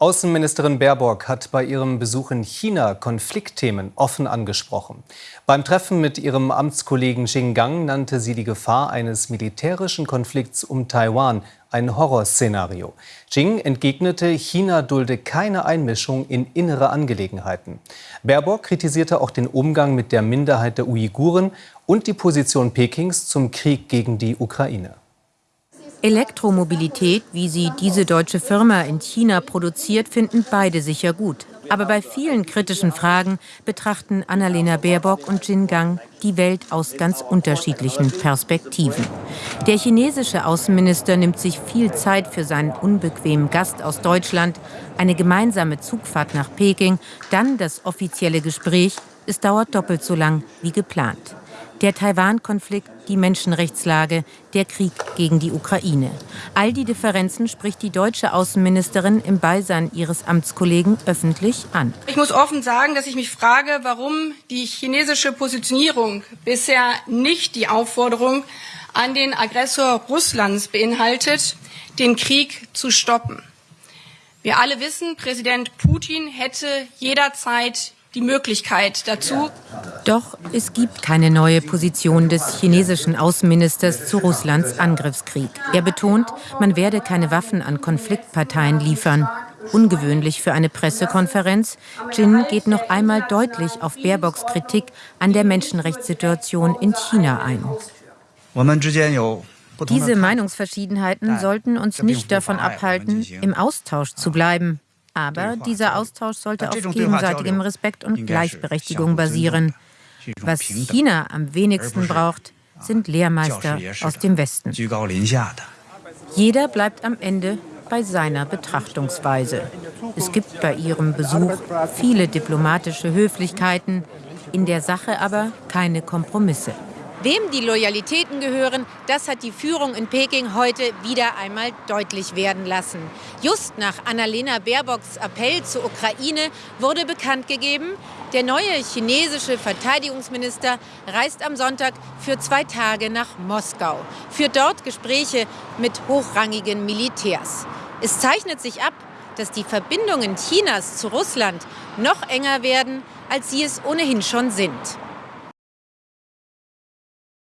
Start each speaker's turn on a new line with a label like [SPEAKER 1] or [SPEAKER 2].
[SPEAKER 1] Außenministerin Baerbock hat bei ihrem Besuch in China Konfliktthemen offen angesprochen. Beim Treffen mit ihrem Amtskollegen Xing Gang nannte sie die Gefahr eines militärischen Konflikts um Taiwan ein Horrorszenario. Xing entgegnete, China dulde keine Einmischung in innere Angelegenheiten. Baerbock kritisierte auch den Umgang mit der Minderheit der Uiguren und die Position Pekings zum Krieg gegen die Ukraine.
[SPEAKER 2] Elektromobilität, wie sie diese deutsche Firma in China produziert, finden beide sicher gut. Aber bei vielen kritischen Fragen betrachten Annalena Baerbock und Jin Gang die Welt aus ganz unterschiedlichen Perspektiven. Der chinesische Außenminister nimmt sich viel Zeit für seinen unbequemen Gast aus Deutschland, eine gemeinsame Zugfahrt nach Peking, dann das offizielle Gespräch. Es dauert doppelt so lang wie geplant. Der Taiwan-Konflikt, die Menschenrechtslage, der Krieg gegen die Ukraine. All die Differenzen spricht die deutsche Außenministerin im Beisein ihres Amtskollegen öffentlich an.
[SPEAKER 3] Ich muss offen sagen, dass ich mich frage, warum die chinesische Positionierung bisher nicht die Aufforderung an den Aggressor Russlands beinhaltet, den Krieg zu stoppen. Wir alle wissen, Präsident Putin hätte jederzeit die Möglichkeit dazu.
[SPEAKER 2] Doch es gibt keine neue Position des chinesischen Außenministers zu Russlands Angriffskrieg. Er betont, man werde keine Waffen an Konfliktparteien liefern. Ungewöhnlich für eine Pressekonferenz. Jin geht noch einmal deutlich auf Baerbocks Kritik an der Menschenrechtssituation in China ein. Diese Meinungsverschiedenheiten sollten uns nicht davon abhalten, im Austausch zu bleiben. Aber dieser Austausch sollte auf gegenseitigem Respekt und Gleichberechtigung basieren. Was China am wenigsten braucht, sind Lehrmeister aus dem Westen. Jeder bleibt am Ende bei seiner Betrachtungsweise. Es gibt bei ihrem Besuch viele diplomatische Höflichkeiten, in der Sache aber keine Kompromisse. Wem die Loyalitäten gehören, das hat die Führung in Peking heute wieder einmal deutlich werden lassen. Just nach Annalena Baerbocks Appell zur Ukraine wurde bekannt gegeben, der neue chinesische Verteidigungsminister reist am Sonntag für zwei Tage nach Moskau, führt dort Gespräche mit hochrangigen Militärs. Es zeichnet sich ab, dass die Verbindungen Chinas zu Russland noch enger werden, als sie es ohnehin schon sind.